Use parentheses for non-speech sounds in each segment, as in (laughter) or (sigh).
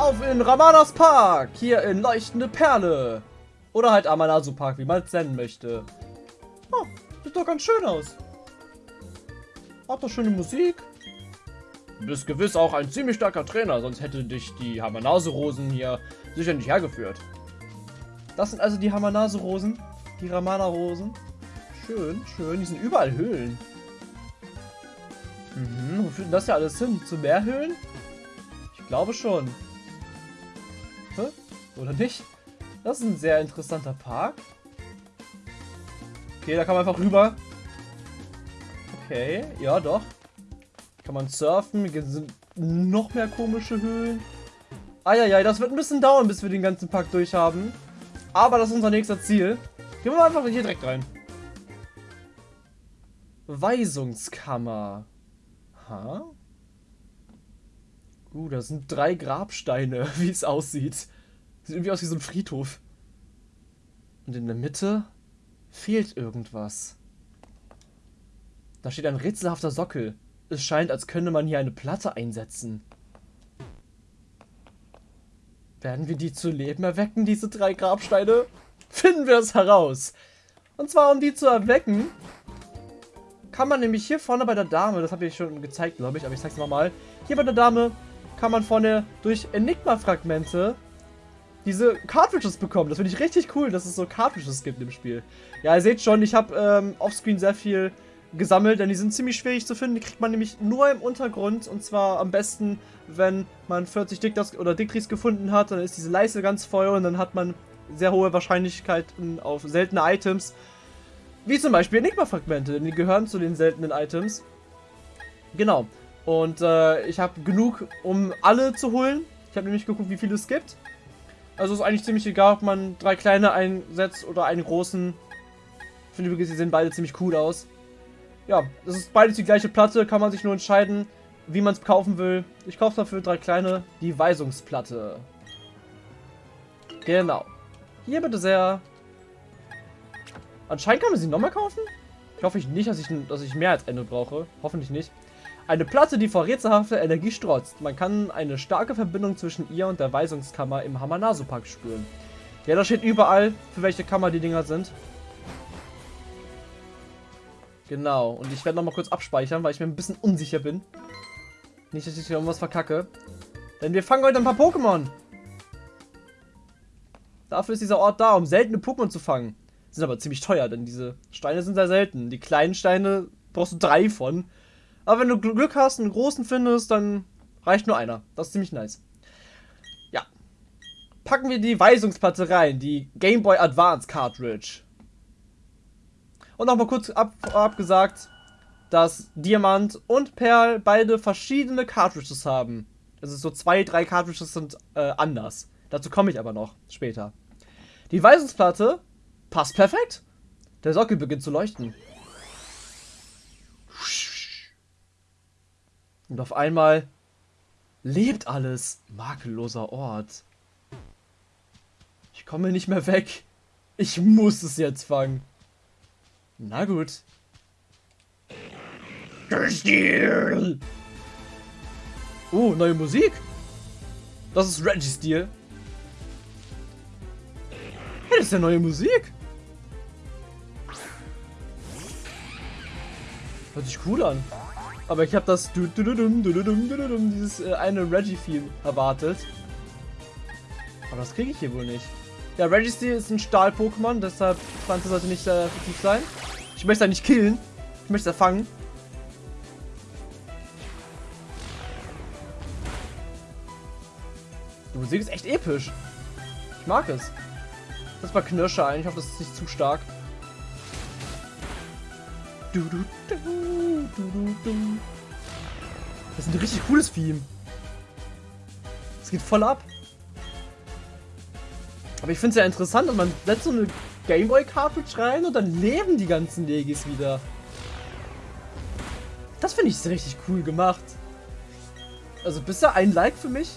Auf in Ramadas Park, hier in Leuchtende Perle. Oder halt Amanasu Park, wie man es nennen möchte. Oh, sieht doch ganz schön aus. Hat doch schöne Musik. Du bist gewiss auch ein ziemlich starker Trainer, sonst hätte dich die Hamanase-Rosen hier sicher nicht hergeführt. Das sind also die Hamanase-Rosen, die Ramana-Rosen. Schön, schön, die sind überall Höhlen. Mhm, wo führt denn das ja alles hin? Zu mehr Höhlen? Ich glaube schon. Oder nicht? Das ist ein sehr interessanter Park. Okay, da kann man einfach rüber. Okay, ja doch. Kann man surfen. Hier sind noch mehr komische Höhlen. Eieiei, das wird ein bisschen dauern, bis wir den ganzen Park durch haben. Aber das ist unser nächster Ziel. Gehen wir einfach hier direkt rein. Weisungskammer. Ha? Uh, das sind drei Grabsteine, (laughs) wie es aussieht. Sieht irgendwie aus wie so ein Friedhof. Und in der Mitte fehlt irgendwas. Da steht ein rätselhafter Sockel. Es scheint, als könnte man hier eine Platte einsetzen. Werden wir die zu Leben erwecken, diese drei Grabsteine? Finden wir es heraus. Und zwar, um die zu erwecken, kann man nämlich hier vorne bei der Dame, das habe ich schon gezeigt, glaube ich, aber ich zeige es nochmal. Hier bei der Dame kann man vorne durch Enigma-Fragmente diese Cartridges bekommen. Das finde ich richtig cool, dass es so Cartridges gibt im Spiel. Ja, ihr seht schon, ich habe ähm, offscreen sehr viel gesammelt, denn die sind ziemlich schwierig zu finden. Die kriegt man nämlich nur im Untergrund und zwar am besten, wenn man 40 Dictas oder Dictris gefunden hat, dann ist diese Leiste ganz voll und dann hat man sehr hohe Wahrscheinlichkeiten auf seltene Items. Wie zum Beispiel Enigma-Fragmente, denn die gehören zu den seltenen Items. Genau. Und äh, ich habe genug, um alle zu holen. Ich habe nämlich geguckt, wie viele es gibt. Also ist eigentlich ziemlich egal, ob man drei kleine einsetzt oder einen großen. Ich finde übrigens, die sehen beide ziemlich cool aus. Ja, das ist beides die gleiche Platte, kann man sich nur entscheiden, wie man es kaufen will. Ich kaufe dafür drei kleine, die Weisungsplatte. Genau. Hier bitte sehr. Anscheinend kann man sie nochmal kaufen. Ich hoffe nicht, dass ich, dass ich mehr als eine brauche. Hoffentlich nicht. Eine Platte, die vor rätselhafter Energie strotzt. Man kann eine starke Verbindung zwischen ihr und der Weisungskammer im Hamanasu-Park spüren. Ja, da steht überall, für welche Kammer die Dinger sind. Genau, und ich werde nochmal kurz abspeichern, weil ich mir ein bisschen unsicher bin. Nicht, dass ich hier irgendwas verkacke. Denn wir fangen heute ein paar Pokémon. Dafür ist dieser Ort da, um seltene Pokémon zu fangen. Sind aber ziemlich teuer, denn diese Steine sind sehr selten. Die kleinen Steine brauchst du drei von. Aber wenn du Glück hast und einen großen findest, dann reicht nur einer. Das ist ziemlich nice. Ja. Packen wir die Weisungsplatte rein, die Game Boy Advance Cartridge. Und nochmal kurz ab, abgesagt, dass Diamant und Perl beide verschiedene Cartridges haben. Also so zwei, drei Cartridges sind äh, anders. Dazu komme ich aber noch später. Die Weisungsplatte passt perfekt. Der Sockel beginnt zu leuchten. Und auf einmal lebt alles. Makelloser Ort. Ich komme nicht mehr weg. Ich muss es jetzt fangen. Na gut. Stil. Oh, neue Musik. Das ist Reggie Steel. Hey, das ist ja neue Musik. Hört sich cool an. Aber ich habe das dieses eine Reggie-Theme erwartet. Aber das kriege ich hier wohl nicht. Ja, Registeel ist ein Stahl-Pokémon, deshalb Pflanze sollte nicht sehr effektiv sein. Ich möchte da nicht killen. Ich möchte da fangen. Die Musik ist echt episch. Ich mag es. Das war Knirscher ein. Ich hoffe, das ist nicht zu stark. Das ist ein richtig cooles Theme. Es geht voll ab. Aber ich finde es ja interessant, dass man setzt so eine Gameboy-Cartridge rein und dann leben die ganzen Legis wieder. Das finde ich richtig cool gemacht. Also bisher ein Like für mich,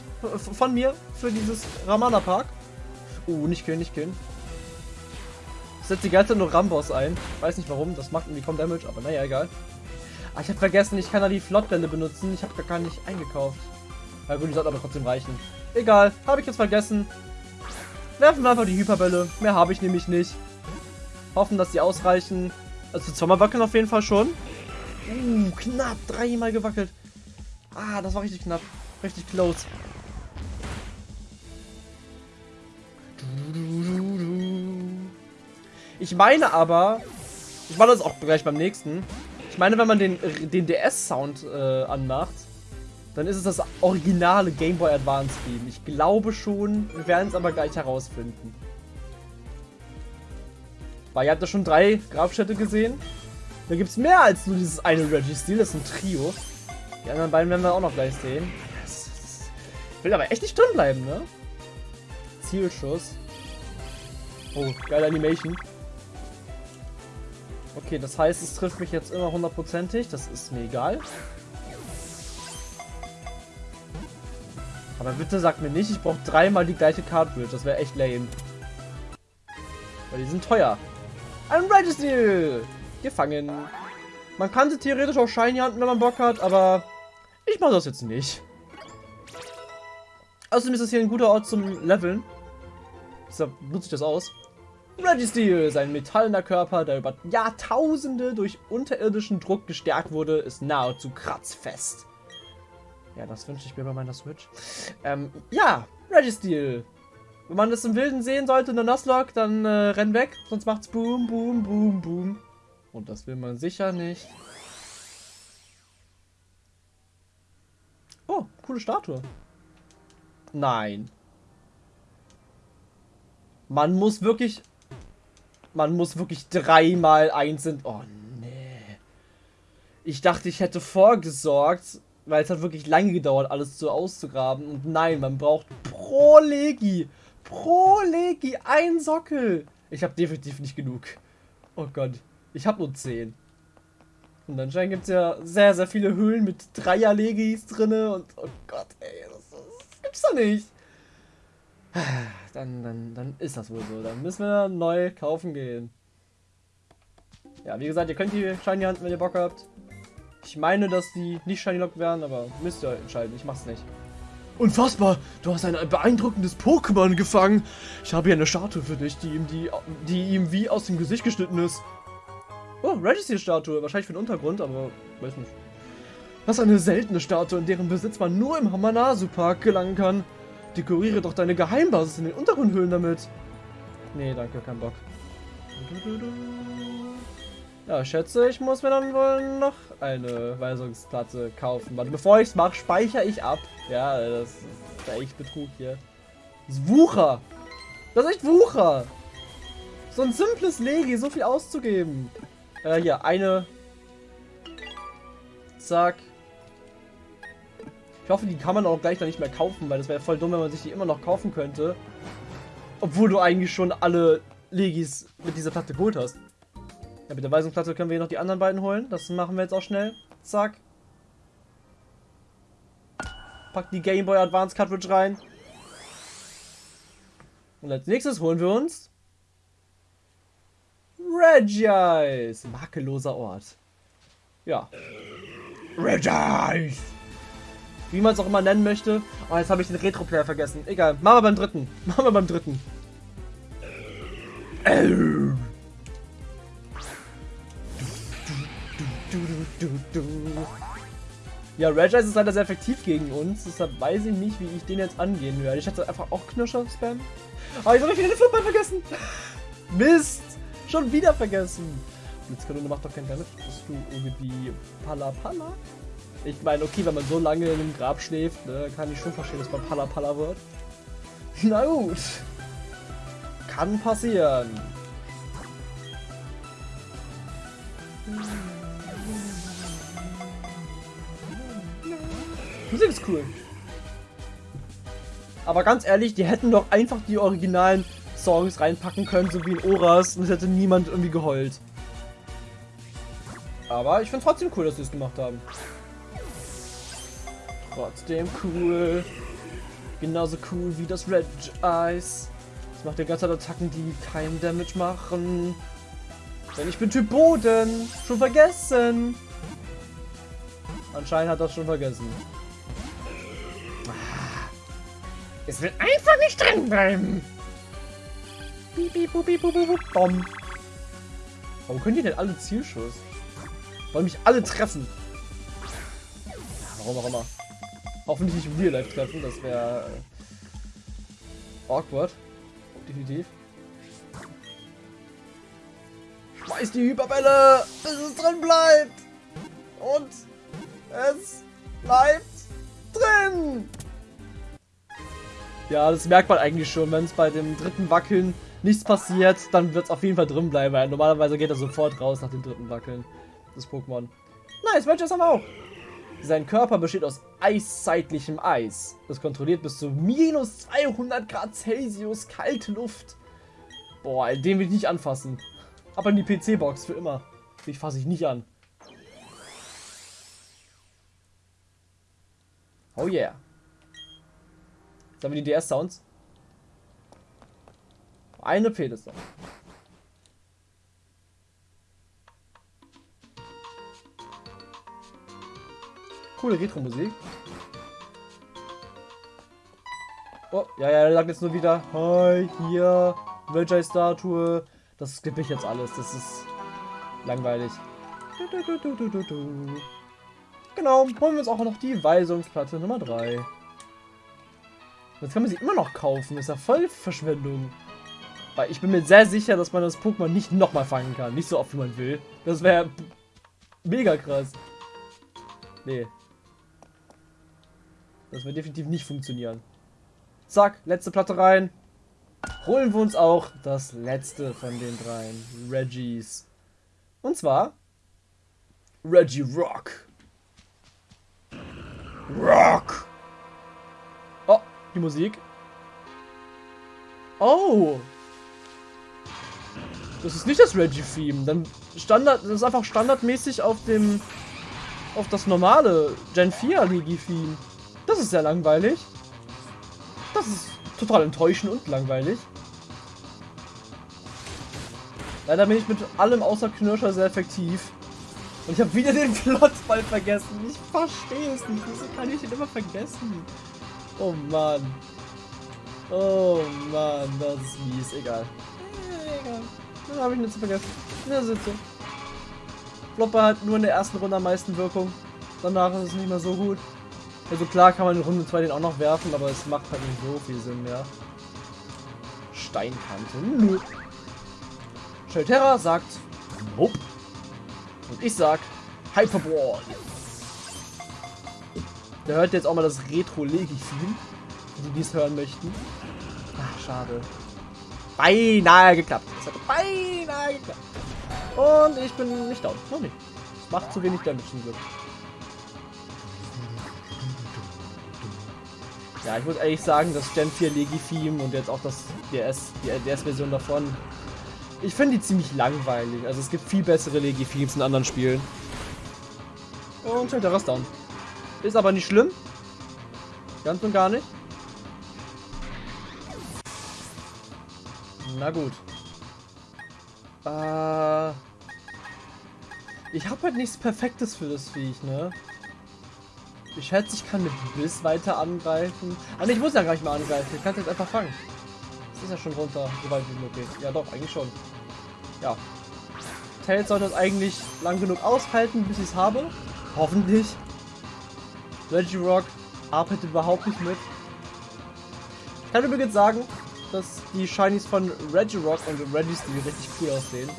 von mir, für dieses Ramana Park. Oh, nicht killen, nicht killen. Setze die ganze Zeit nur Ramboss ein. Weiß nicht warum, das macht irgendwie kaum Damage, aber naja, egal. Ah, ich habe vergessen, ich kann da die Flottbände benutzen. Ich habe gar nicht eingekauft. Ja gut, die sollten aber trotzdem reichen. Egal, habe ich jetzt vergessen. Werfen wir einfach die Hyperbälle. Mehr habe ich nämlich nicht. Hoffen, dass die ausreichen. Also zweimal wackeln auf jeden Fall schon. Uh, knapp. Dreimal gewackelt. Ah, das war richtig knapp. Richtig close. Ich meine aber, ich mache das auch gleich beim nächsten. Ich meine, wenn man den, den DS-Sound äh, anmacht, dann ist es das originale Game Boy Advance Game. Ich glaube schon, wir werden es aber gleich herausfinden. Weil ihr habt ja schon drei Grabstätte gesehen. Da gibt es mehr als nur dieses eine Reggie-Stil, das ist ein Trio. Die anderen beiden werden wir auch noch gleich sehen. Ich will aber echt nicht drin bleiben, ne? Zielschuss. Oh, geile Animation. Okay, das heißt, es trifft mich jetzt immer hundertprozentig. Das ist mir egal. Aber bitte sag mir nicht, ich brauche dreimal die gleiche Cartridge. Das wäre echt lame. Weil die sind teuer. Ein Registeel! Gefangen. Man kann sie theoretisch auch shiny handeln, wenn man Bock hat, aber ich mache das jetzt nicht. Außerdem ist das hier ein guter Ort zum Leveln. Deshalb nutze ich das aus. Registeel, sein metallener Körper, der über Jahrtausende durch unterirdischen Druck gestärkt wurde, ist nahezu kratzfest. Ja, das wünsche ich mir bei meiner Switch. Ähm, ja, Registeel. Wenn man das im Wilden sehen sollte in der Nuzlocke, dann äh, renn weg, sonst macht's boom, boom, boom, boom. Und das will man sicher nicht. Oh, coole Statue. Nein. Man muss wirklich... Man muss wirklich dreimal einzeln... Oh, nee. Ich dachte, ich hätte vorgesorgt, weil es hat wirklich lange gedauert, alles so auszugraben. Und nein, man braucht pro Legi. Pro Legi ein Sockel. Ich habe definitiv nicht genug. Oh Gott. Ich habe nur 10. Und anscheinend gibt es ja sehr, sehr viele Höhlen mit Dreier-Legis drinne und oh Gott, ey, das, das gibt's doch nicht. Dann, dann, dann ist das wohl so. Dann müssen wir neu kaufen gehen. Ja, wie gesagt, ihr könnt die Shiny Hand, wenn ihr Bock habt. Ich meine, dass die nicht Shiny Lock werden, aber müsst ihr entscheiden. Ich mach's nicht. Unfassbar! Du hast ein beeindruckendes Pokémon gefangen! Ich habe hier eine Statue für dich, die ihm, die, die ihm wie aus dem Gesicht geschnitten ist. Oh, Registry-Statue. Wahrscheinlich für den Untergrund, aber weiß nicht. Was eine seltene Statue, in deren Besitz man nur im Hamanasu-Park gelangen kann. Dekoriere doch deine Geheimbasis in den Untergrundhöhlen damit. Nee, danke, kein Bock. Ja, schätze, ich muss mir dann wohl noch eine Weisungsplatte kaufen. Warte, bevor ich es mache, speichere ich ab. Ja, das ist echt Betrug hier. Das ist Wucher. Das ist echt Wucher. So ein simples Legi, so viel auszugeben. Äh, hier, eine. Zack. Hoffe, die kann man auch gleich dann nicht mehr kaufen, weil das wäre voll dumm, wenn man sich die immer noch kaufen könnte. Obwohl du eigentlich schon alle Legis mit dieser Platte geholt hast. Ja, mit der Weisungsplatte können wir noch die anderen beiden holen. Das machen wir jetzt auch schnell. Zack. Pack die Game Boy Advance Cartridge rein. Und als nächstes holen wir uns Regice. Makelloser Ort. Ja. Regice. Wie man es auch immer nennen möchte. Oh, jetzt habe ich den Retro-Player vergessen. Egal. Machen wir beim dritten. (laughs) Machen wir beim dritten. Ja, Regice ist leider sehr effektiv gegen uns, deshalb weiß ich nicht, wie ich den jetzt angehen werde. Ich hatte einfach auch Knirscher spam. Aber oh, jetzt habe ich wieder den Flipball vergessen. (laughs) Mist. Schon wieder vergessen. Blitzkanone macht doch keinen Damage. Bist du irgendwie Pala Pala? Ich meine, okay, wenn man so lange in einem Grab schläft, ne, kann ich schon verstehen, dass man Pala Pala wird. (laughs) Na gut. Kann passieren. Musik ist cool. Aber ganz ehrlich, die hätten doch einfach die originalen Songs reinpacken können, so wie in Oras, und es hätte niemand irgendwie geheult. Aber ich finde trotzdem cool, dass sie es gemacht haben. Trotzdem cool. Genauso cool wie das Red Eyes. Das macht die ganze Zeit Attacken, die keinen Damage machen. Denn ich bin Typ Boden. Schon vergessen. Anscheinend hat das schon vergessen. Es will einfach nicht drin bleiben. Piep, piep, piep, piep, piep, Bom. Warum können die denn alle Zielschuss? Wollen mich alle treffen. Warum auch immer. Hoffentlich nicht im Real Life treffen, das wäre äh, awkward. Definitiv. Schmeiß die Hyperbälle, bis es drin bleibt. Und es bleibt drin. Ja, das merkt man eigentlich schon, wenn es bei dem dritten Wackeln nichts passiert, dann wird es auf jeden Fall drin bleiben, weil normalerweise geht er sofort raus nach dem dritten Wackeln. Das Pokémon. Nice, Wedges haben wir auch. Sein Körper besteht aus eiszeitlichem Eis. Das kontrolliert bis zu minus 200 Grad Celsius kalte Luft. Boah, den will ich nicht anfassen. Aber in die PC-Box für immer. Ich fasse ich nicht an. Oh yeah. Jetzt wir die DS-Sounds. Eine fehlt. Coole Retro-Musik. Oh, ja, ja, er sagt jetzt nur wieder, hi, hier, Veggie-Statue. Das skippe ich jetzt alles, das ist langweilig. Genau, holen wir uns auch noch die Weisungsplatte Nummer 3. Jetzt kann man sie immer noch kaufen, ist ja voll Verschwendung. Weil ich bin mir sehr sicher, dass man das Pokémon nicht nochmal fangen kann. Nicht so oft, wie man will. Das wäre mega krass. Nee, das wird definitiv nicht funktionieren. Zack, letzte Platte rein. Holen wir uns auch das letzte von den dreien. Reggies. Und zwar Reggie Rock. Rock! Oh, die Musik. Oh! Das ist nicht das Reggie-Theme. Dann Standard, das ist einfach standardmäßig auf dem auf das normale Gen 4 Ligi-Theme. Das ist sehr langweilig. Das ist total enttäuschend und langweilig. Leider bin ich mit allem außer Knirscher sehr effektiv. Und ich habe wieder den (laughs) Plotzball vergessen. Ich verstehe es nicht. Wieso kann ich den immer vergessen? Oh Mann. Oh Mann, das ist mies. Egal. Egal. Dann habe ich nichts vergessen. Ja, sitze. Flopper hat nur in der ersten Runde am meisten Wirkung. Danach ist es nicht mehr so gut. Also klar kann man in Runde 2 den auch noch werfen, aber es macht halt nicht so viel Sinn mehr. Steinkante. Nö. Shelterra sagt Nope. Und ich sag Hyperball. Der hört jetzt auch mal das Retro-Legi-Theme. Die dies hören möchten. Ach, schade. Beinahe geklappt. Es hat beinahe geklappt. Und ich bin nicht down. Noch nicht. Es macht zu wenig Damage zum Glück. Ja, ich muss ehrlich sagen, das Gen 4 Legi-Theme und jetzt auch das DS, die DS-Version davon, ich finde die ziemlich langweilig. Also es gibt viel bessere Legi-Themes in anderen Spielen. Und stellt der Rest down. Ist aber nicht schlimm. Ganz und gar nicht. Na gut. Äh, ich habe halt nichts Perfektes für das Viech, ne? Ich schätze, ich kann mit Biss weiter angreifen. Aber ich muss ja gar nicht mehr angreifen. Ich kann es jetzt einfach fangen. Das ist ja schon runter, soweit wie möglich. Ja doch, eigentlich schon. Ja. Tails sollte es eigentlich lang genug aushalten, bis ich es habe. Hoffentlich. Regirock arbeitet überhaupt nicht mit. Ich kann übrigens sagen, dass die Shinies von Regirock und Registeel richtig cool aussehen.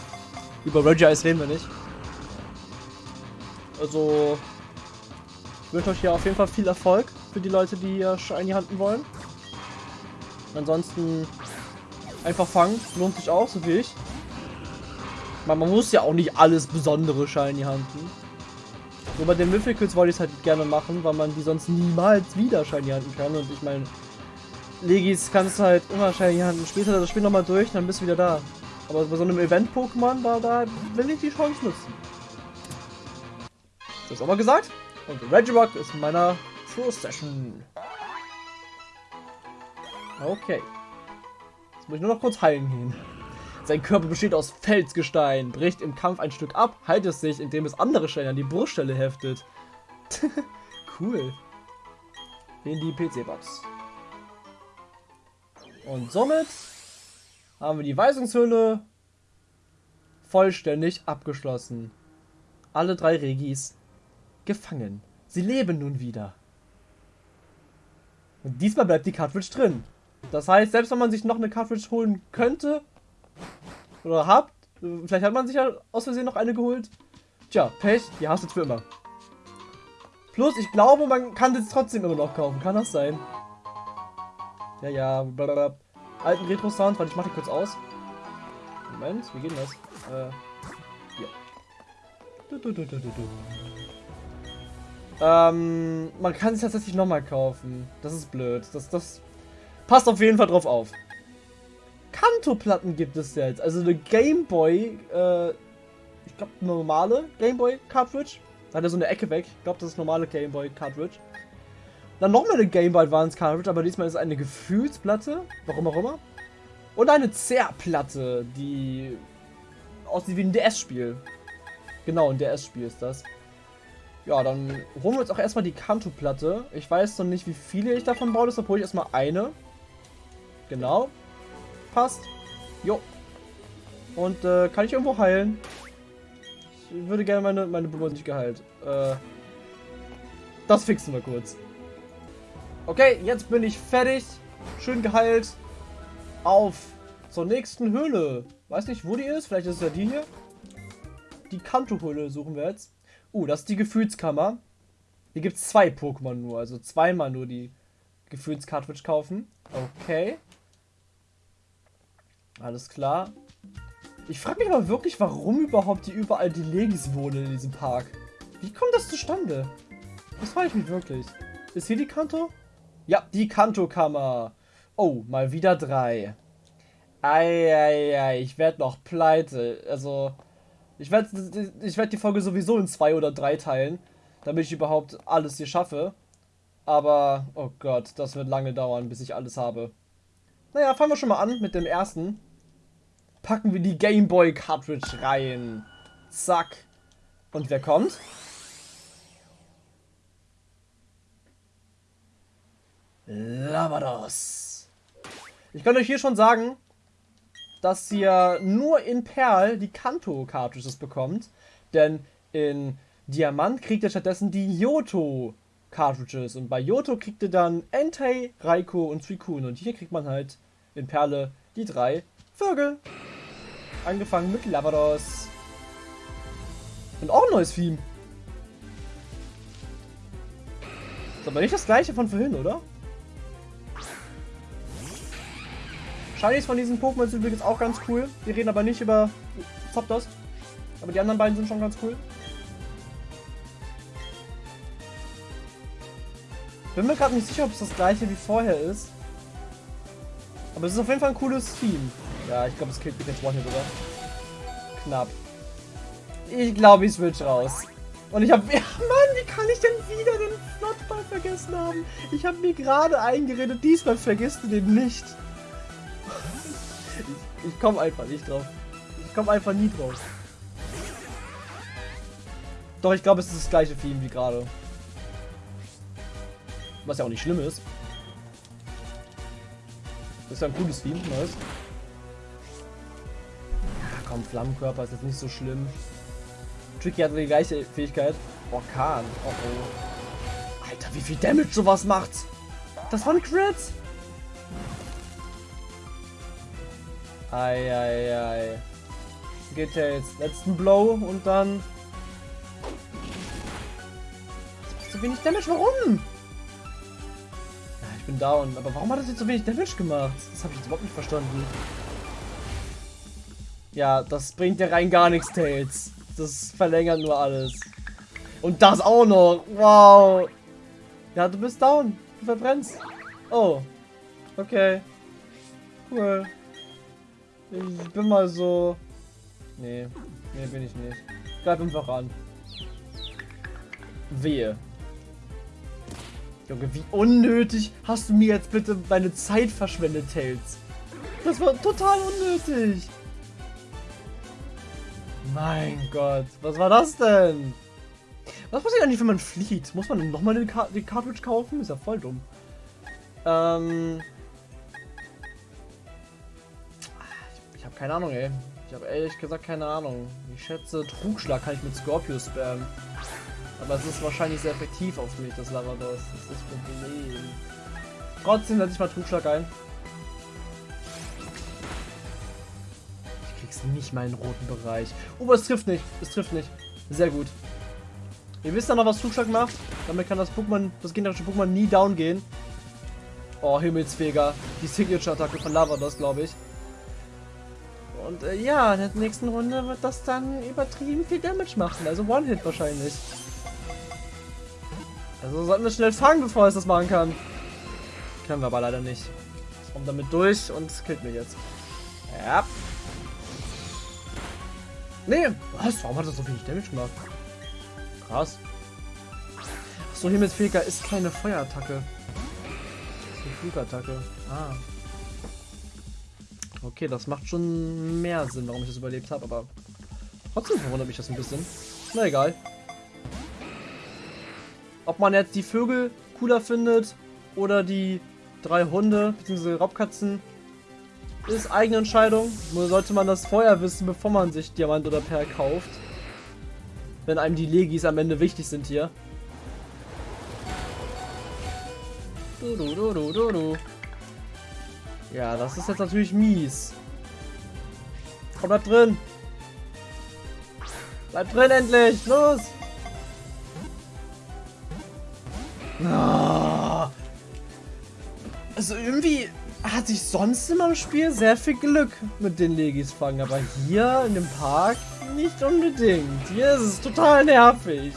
Über Regice reden wir nicht. Also, wünsche euch hier auf jeden Fall viel Erfolg für die Leute, die hier Shiny handen wollen. Ansonsten einfach fangen, lohnt sich auch, so wie ich. Man, man muss ja auch nicht alles besondere Shiny handen. Nur bei den Mythicals wollte ich es halt gerne machen, weil man die sonst niemals wieder Shiny handen kann. Und ich meine, Legis kannst du halt immer Shiny handen. Spielst du das Spiel nochmal durch, dann bist du wieder da. Aber bei so einem Event-Pokémon, da, da will ich die Chance nutzen. Das auch mal gesagt? Und Regirock ist in meiner First Session. Okay. Jetzt muss ich nur noch kurz heilen gehen. Sein Körper besteht aus Felsgestein, bricht im Kampf ein Stück ab, heilt es sich, indem es andere Steine an die Bruststelle heftet. (laughs) cool. In die PC-Box. Und somit haben wir die Weisungshülle vollständig abgeschlossen. Alle drei Regis gefangen. Sie leben nun wieder. Und diesmal bleibt die Cartridge drin. Das heißt, selbst wenn man sich noch eine Cartridge holen könnte, oder habt, vielleicht hat man sich ja aus Versehen noch eine geholt. Tja, Pech, die hast du jetzt für immer. Plus, ich glaube, man kann das trotzdem immer noch kaufen. Kann das sein? Ja, ja, blablabla. Alten Retro-Sound, warte, ich mach die kurz aus. Moment, wie geht das? Äh, ja. Du, du, du. Ähm, man kann es tatsächlich nochmal kaufen. Das ist blöd. Das, das passt auf jeden Fall drauf auf. Kanto-Platten gibt es jetzt. Also eine Gameboy, äh, ich glaube normale Gameboy Cartridge. Da hat er so eine Ecke weg. Ich glaube, das ist normale Gameboy Cartridge. Dann nochmal eine Game Boy Advance Cartridge, aber diesmal ist es eine Gefühlsplatte. Warum auch immer. Und eine Zerrplatte, die aussieht wie ein DS-Spiel. Genau, ein DS-Spiel ist das. Ja, dann holen wir uns auch erstmal die Kanto-Platte. Ich weiß noch nicht, wie viele ich davon brauche, deshalb hole ich erstmal eine. Genau. Passt. Jo. Und äh, kann ich irgendwo heilen? Ich würde gerne meine, meine Blume nicht geheilt. Äh, das fixen wir kurz. Okay, jetzt bin ich fertig. Schön geheilt. Auf zur nächsten Höhle. Weiß nicht, wo die ist. Vielleicht ist es ja die hier. Die Kanto-Höhle suchen wir jetzt. Uh, das ist die Gefühlskammer. Hier gibt es zwei Pokémon nur. Also zweimal nur die Gefühlscartridge kaufen. Okay. Alles klar. Ich frage mich aber wirklich, warum überhaupt hier überall die Legis wohnen in diesem Park. Wie kommt das zustande? Das frage ich mich wirklich. Ist hier die Kanto? Ja, die Kanto-Kammer. Oh, mal wieder drei. Eieiei, ich werde noch pleite. Also, ich werde ich werd die Folge sowieso in zwei oder drei teilen, damit ich überhaupt alles hier schaffe. Aber, oh Gott, das wird lange dauern, bis ich alles habe. Naja, fangen wir schon mal an mit dem ersten. Packen wir die Game Boy Cartridge rein. Zack. Und wer kommt? Lavados. Ich kann euch hier schon sagen, dass ihr nur in Perl die Kanto-Cartridges bekommt. Denn in Diamant kriegt ihr stattdessen die Yoto Cartridges. Und bei Yoto kriegt ihr dann Entei, Raiko und Suicune. Und hier kriegt man halt in Perle die drei Vögel. Angefangen mit Lavados. Und auch ein neues Theme. Ist aber nicht das gleiche von vorhin, oder? Shinies von diesen Pokémon sind übrigens auch ganz cool. Wir reden aber nicht über Zapdos. Aber die anderen beiden sind schon ganz cool. Bin mir gerade nicht sicher, ob es das gleiche wie vorher ist. Aber es ist auf jeden Fall ein cooles Team. Ja, ich glaube, es killt mich jetzt One-Hit, oder? Knapp. Ich glaube, ich switch raus. Und ich habe... (laughs) Ja, Mann, wie kann ich denn wieder den Flottball vergessen haben? Ich habe mir gerade eingeredet, diesmal vergisst du den nicht. Ich komme einfach nicht drauf. Ich komme einfach nie drauf. Doch, ich glaube, es ist das gleiche Theme wie gerade. Was ja auch nicht schlimm ist. Das ist ja ein cooles Theme, nice. Ja, komm, Flammenkörper ist jetzt nicht so schlimm. Tricky hat die gleiche Fähigkeit. Orkan. Oh oh. Alter, wie viel Damage sowas macht. Das war ein Eieiei. Geht ja jetzt letzten Blow und dann... So wenig Damage, warum? Ja, ich bin down. Aber warum hat das jetzt so wenig Damage gemacht? Das habe ich jetzt überhaupt nicht verstanden. Ja, das bringt ja rein gar nichts, Tails. Das verlängert nur alles. Und das auch noch. Wow. Ja, du bist down. Du verbrennst. Oh. Okay. Cool. Ich bin mal so... Nee. Nee, bin ich nicht. Bleib einfach an. Wehe. Junge, wie unnötig hast du mir jetzt bitte meine Zeit verschwendet, Tails. Das war total unnötig. Mein Gott, was war das denn? Was passiert eigentlich, wenn man flieht? Muss man nochmal Car die Cartridge kaufen? Ist ja voll dumm. Ähm... keine Ahnung, ey. Ich habe ehrlich gesagt keine Ahnung. Ich schätze, Trugschlag kann ich mit Scorpio spammen. Aber es ist wahrscheinlich sehr effektiv auf mich, das Lavados. Das ist das Problem. Trotzdem setze ich mal Trugschlag ein. Ich krieg's nicht mal in den roten Bereich. Oh, es trifft nicht. Es trifft nicht. Sehr gut. Ihr wisst ja noch, was Trugschlag macht. Damit kann das Pokémon, das gegnerische Pokémon nie down gehen. Oh, Himmelsfeger. Die Signature-Attacke von Lavados, glaube ich. Und äh, ja, in der nächsten Runde wird das dann übertrieben viel Damage machen. Also One-Hit wahrscheinlich. Also sollten wir schnell fangen, bevor es das machen kann. Können wir aber leider nicht. Ich komme damit durch und killt mich jetzt. Ja. Nee, was? Warum hat das so wenig Damage gemacht? Krass. Achso, Himmelsfeger ist keine Feuerattacke. Das ist eine Flugattacke. Ah. Okay, das macht schon mehr Sinn, warum ich das überlebt habe, aber trotzdem verwundert mich das ein bisschen. Na egal. Ob man jetzt die Vögel cooler findet oder die drei Hunde bzw. Raubkatzen, ist eigene Entscheidung. Nur sollte man das vorher wissen, bevor man sich Diamant oder Perl kauft. Wenn einem die Legis am Ende wichtig sind hier. Du, du, du, du, du, du. Ja, das ist jetzt natürlich mies. Komm, bleib drin. Bleib drin endlich. Los. Also irgendwie hatte ich sonst immer im Spiel sehr viel Glück mit den Legis fangen, aber hier in dem Park nicht unbedingt. Hier ist es total nervig.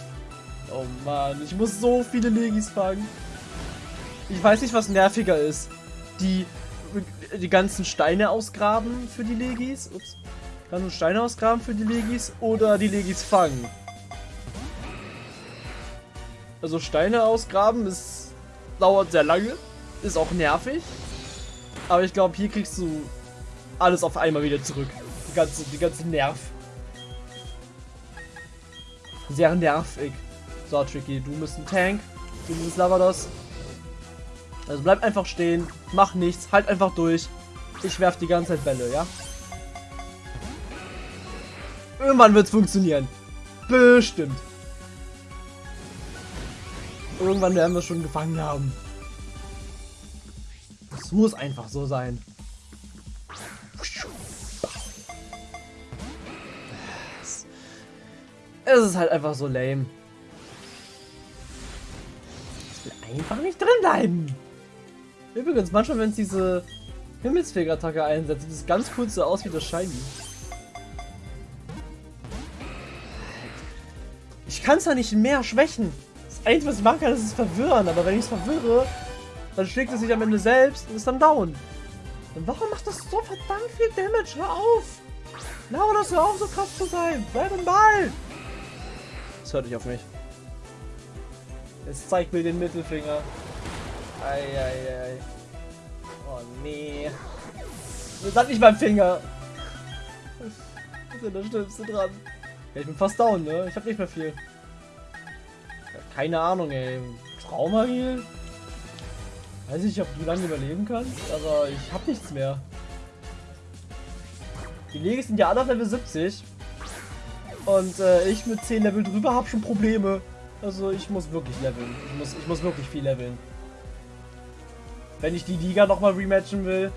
Oh Mann, ich muss so viele Legis fangen. Ich weiß nicht, was nerviger ist. Die die ganzen Steine ausgraben für die Legis. Ups. Ganzen Steine ausgraben für die Legis oder die Legis fangen. Also Steine ausgraben ist dauert sehr lange, ist auch nervig. Aber ich glaube, hier kriegst du alles auf einmal wieder zurück. Die ganze, die ganze Nerv. Sehr nervig. So, Tricky, du bist ein Tank. Du bist Lavados. Also bleib einfach stehen, mach nichts, halt einfach durch. Ich werf die ganze Zeit Bälle, ja? Irgendwann wird es funktionieren. Bestimmt. Irgendwann werden wir schon gefangen haben. Es muss einfach so sein. Es ist halt einfach so lame. Ich will einfach nicht drin bleiben. Übrigens, manchmal, wenn es diese Himmelsfeger-Attacke einsetzt, sieht es ganz cool so aus wie das Shiny. Ich kann es ja nicht mehr schwächen. Das Einzige, was ich machen kann, ist es verwirren. Aber wenn ich es verwirre, dann schlägt es sich am Ende selbst und ist dann down. Und warum macht das so verdammt viel Damage? Hör auf! Laura, das hör auf, so krass zu sein! Bleib im Ball! Das hört nicht auf mich. Es zeigt mir den Mittelfinger. Eieiei. Oh nee. Das hat nicht mein Finger. Was ist denn das Schlimmste dran? Ja, ich bin fast down, ne? Ich hab nicht mehr viel. Keine Ahnung, ey. Traumagil? Weiß ich, ob du lange überleben kannst, aber ich hab nichts mehr. Die Legis sind ja alle auf Level 70. Und äh, ich mit 10 Level drüber hab schon Probleme. Also ich muss wirklich leveln. Ich muss, ich muss wirklich viel leveln. Wenn ich die Liga nochmal rematchen will,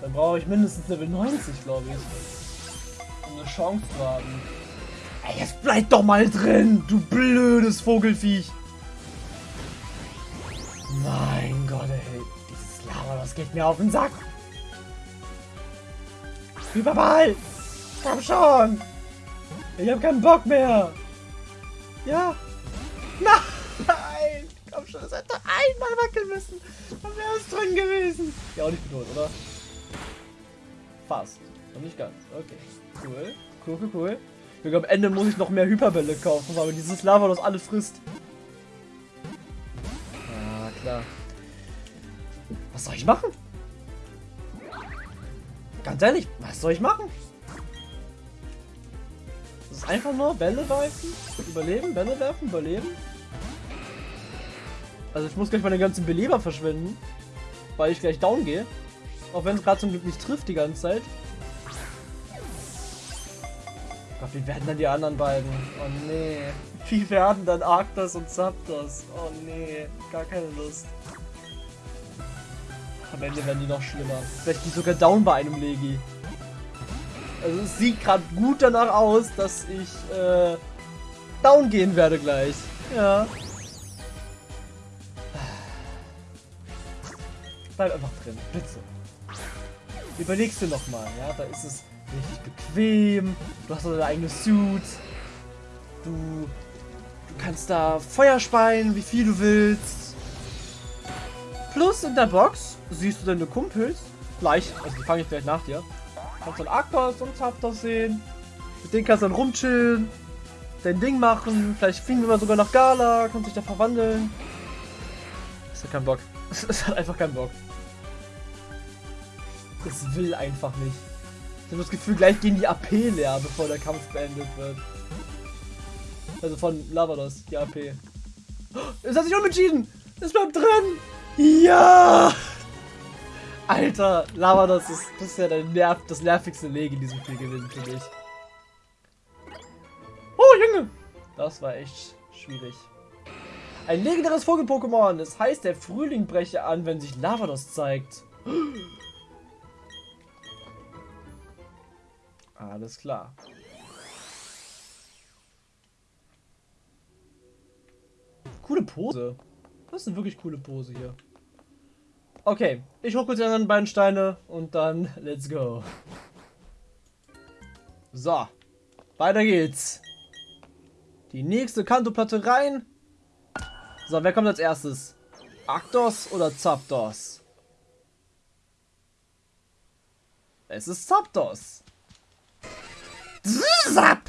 dann brauche ich mindestens Level 90, glaube ich. Um eine Chance zu haben. Ey, jetzt bleib doch mal drin, du blödes Vogelfiech. Mein Gott, ey. Dieses Lava, das geht mir auf den Sack. Überball! Komm schon! Ich hab keinen Bock mehr! Ja! Nein! Schon, das hätte einmal wackeln müssen. Dann wäre es drin gewesen. Ja, auch nicht bedroht, oder? Fast. Noch nicht ganz. Okay. Cool. Cool, cool, cool. Ich glaube, am Ende muss ich noch mehr Hyperbälle kaufen, weil dieses Lava das alle frisst. Ah, klar. Was soll ich machen? Ganz ehrlich, was soll ich machen? Das ist einfach nur Bälle werfen, überleben, Bälle werfen, überleben. Also ich muss gleich meine ganzen Beleber verschwenden, weil ich gleich down gehe. Auch wenn es gerade zum Glück nicht trifft die ganze Zeit. Gott, wie werden dann die anderen beiden? Oh nee. Wie werden dann Arctos und Zapdos? Oh nee, gar keine Lust. Am Ende werden die noch schlimmer. Vielleicht die sogar down bei einem Legi. Also es sieht gerade gut danach aus, dass ich äh, down gehen werde gleich. Ja. Bleib einfach drin, bitte. Überlegst du nochmal, ja, da ist es richtig bequem, du hast deine eigene Suit, du, du kannst da Feuer speien, wie viel du willst. Plus in der Box siehst du deine Kumpels, gleich, also die fange ich gleich nach dir. Kannst dann Aktos und Zapdos sehen, mit denen kannst du dann rumchillen, dein Ding machen, vielleicht fliegen wir sogar nach Gala, kannst dich da verwandeln. Das hat keinen Bock. Es hat einfach keinen Bock. Es will einfach nicht. Ich habe das Gefühl, gleich gehen die AP leer, bevor der Kampf beendet wird. Also von Lavados, die AP. es hat sich umentschieden! Es bleibt drin! Ja! Alter, Lavados ist, ist ja Nerv, das nervigste Leg in diesem Spiel gewesen für mich. Oh, Junge! Das war echt schwierig. Ein legendäres Vogel-Pokémon. Das heißt, der Frühling breche an, wenn sich Lavados zeigt. Alles klar. Coole Pose. Das ist eine wirklich coole Pose hier. Okay, ich hole kurz die anderen beiden Steine und dann let's go. So, weiter geht's. Die nächste Kantoplatte rein. So, wer kommt als erstes? Aktos oder Zapdos? Es ist Zapdos. Zap!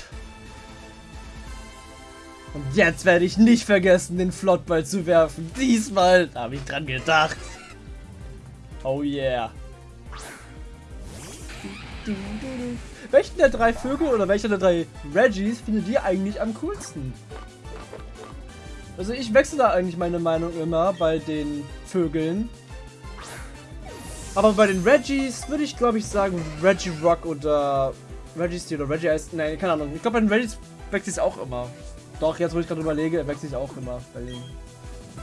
Und jetzt werde ich nicht vergessen, den Flottball zu werfen. Diesmal habe ich dran gedacht. Oh yeah. Welchen der drei Vögel oder welcher der drei Reggies findet ihr eigentlich am coolsten? Also ich wechsle da eigentlich meine Meinung immer bei den Vögeln. Aber bei den Reggies würde ich glaube ich sagen Reggie Rock oder Reggie Steel oder Reggie heißt. Nein, keine Ahnung. Ich glaube, bei den Reggies wechselt es auch immer. Doch, jetzt wo ich gerade überlege, wechselt es auch immer bei den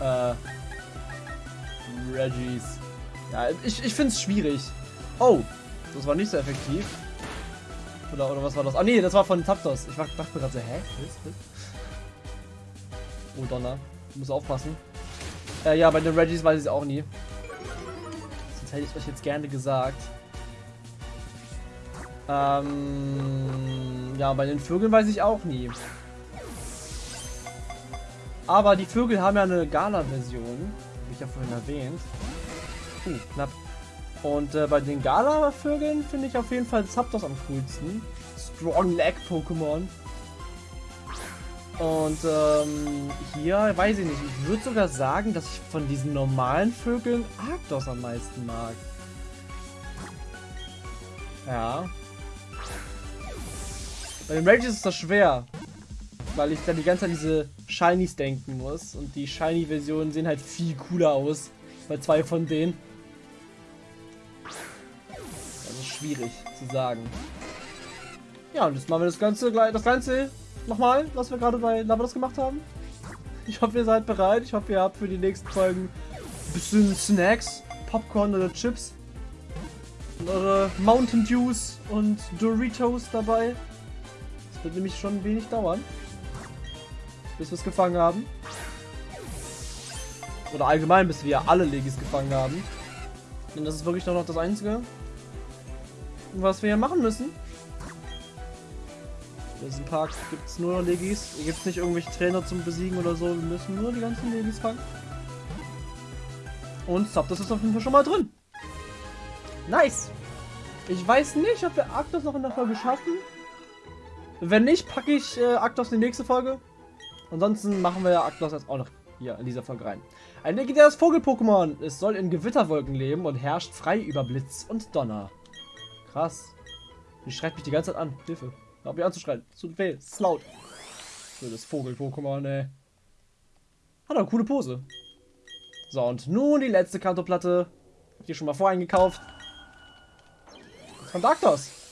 äh, Reggies. Ja, ich, ich finde es schwierig. Oh, das war nicht so effektiv. Oder, oder was war das? Ah nee, das war von Taptos. Ich dachte mir gerade so, hä? Oh Donner. Muss aufpassen. Äh, ja, bei den Reggies weiß ich es auch nie. Sonst hätte ich euch jetzt gerne gesagt. Ähm, ja, bei den Vögeln weiß ich auch nie. Aber die Vögel haben ja eine Gala-Version. Habe ich ja vorhin erwähnt. Uh, knapp. Und äh, bei den Gala-Vögeln finde ich auf jeden Fall Zapdos am coolsten. Strong Leg Pokémon. Und ähm, hier weiß ich nicht. Ich würde sogar sagen, dass ich von diesen normalen Vögeln Arctos am meisten mag. Ja. Bei den Rages ist das schwer. Weil ich dann die ganze Zeit diese Shinies denken muss. Und die Shiny-Versionen sehen halt viel cooler aus. Bei zwei von denen. Das ist schwierig zu sagen. Ja, und jetzt machen wir das Ganze gleich, das Ganze nochmal, was wir gerade bei Lavados gemacht haben. Ich hoffe, ihr seid bereit. Ich hoffe, ihr habt für die nächsten Folgen ein bisschen Snacks, Popcorn oder Chips. Und eure Mountain Dews und Doritos dabei. Wird nämlich schon wenig dauern. Bis wir es gefangen haben. Oder allgemein, bis wir alle Legis gefangen haben. Denn das ist wirklich noch das Einzige, was wir hier machen müssen. In diesem Park gibt es nur noch Legis. Hier gibt es nicht irgendwelche Trainer zum Besiegen oder so. Wir müssen nur die ganzen Legis fangen. Und Zap, das ist auf jeden Fall schon mal drin. Nice. Ich weiß nicht, ob wir Arctos noch in der Folge schaffen. Wenn nicht, packe ich äh, Aktos in die nächste Folge. Ansonsten machen wir Aktos jetzt auch noch hier in dieser Folge rein. Ein legendäres Vogel-Pokémon. Es soll in Gewitterwolken leben und herrscht frei über Blitz und Donner. Krass. Die schreit mich die ganze Zeit an. Hilfe. Hör ich mich anzuschreien. Es tut weh. Es ist laut. So, das Vogel-Pokémon, ey. Hat eine coole Pose. So, und nun die letzte Kantoplatte. Hab ich hier schon mal voreingekauft. Von Darktos.